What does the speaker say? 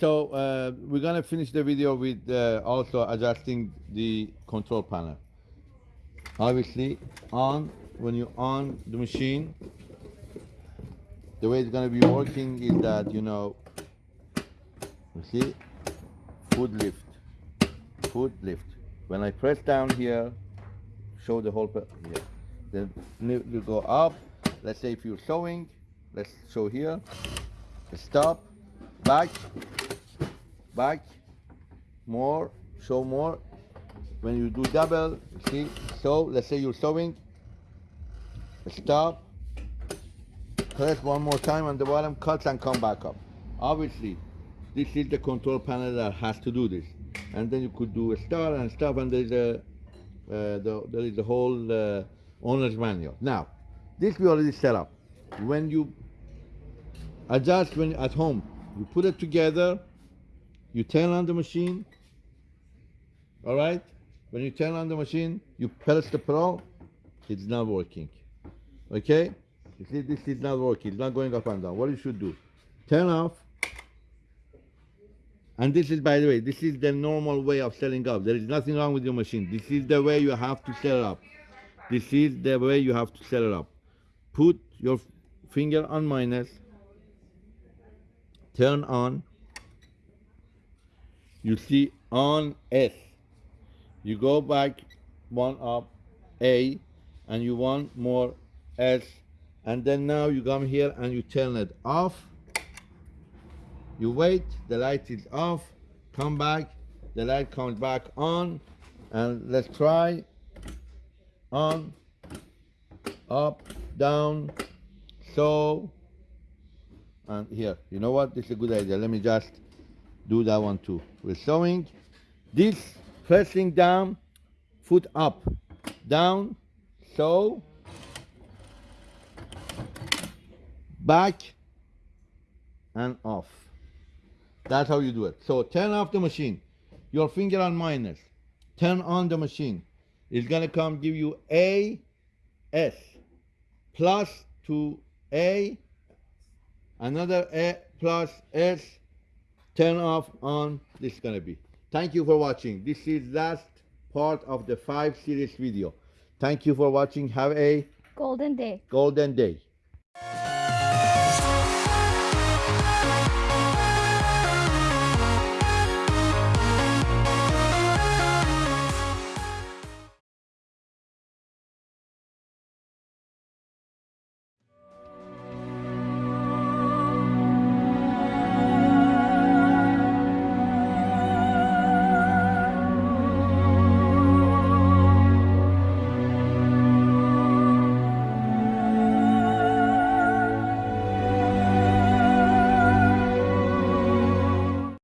so uh, we're gonna finish the video with uh, also adjusting the control panel. Obviously, on when you on the machine, the way it's gonna be working is that you know, you see, foot lift, foot lift. When I press down here, show the whole here. Then you go up. Let's say if you're sewing, let's show here. Stop, back, back, more, show more. When you do double, see, so let's say you're sewing, stop, press one more time on the bottom, cut and come back up. Obviously, this is the control panel that has to do this. And then you could do a start and stop and there's a, uh, the, there is the whole uh, owner's manual. Now, this we already set up. When you adjust when at home, you put it together, you turn on the machine, all right? When you turn on the machine, you press the pro, it's not working, okay? You see, this is not working, it's not going up and down. What you should do, turn off, and this is, by the way, this is the normal way of setting up. There is nothing wrong with your machine. This is the way you have to set it up. This is the way you have to set it up. Put your finger on minus, turn on. You see on S. You go back one up A, and you want more S, and then now you come here and you turn it off. You wait, the light is off, come back, the light comes back on, and let's try on, up, down, so, and here. You know what? This is a good idea. Let me just do that one too. We're sewing. This pressing down, foot up, down, so, back, and off. That's how you do it. So turn off the machine. Your finger on minus. Turn on the machine. It's gonna come give you A, S, plus to A, another A plus S, turn off on, this is gonna be. Thank you for watching. This is last part of the five series video. Thank you for watching. Have a Golden day. golden day.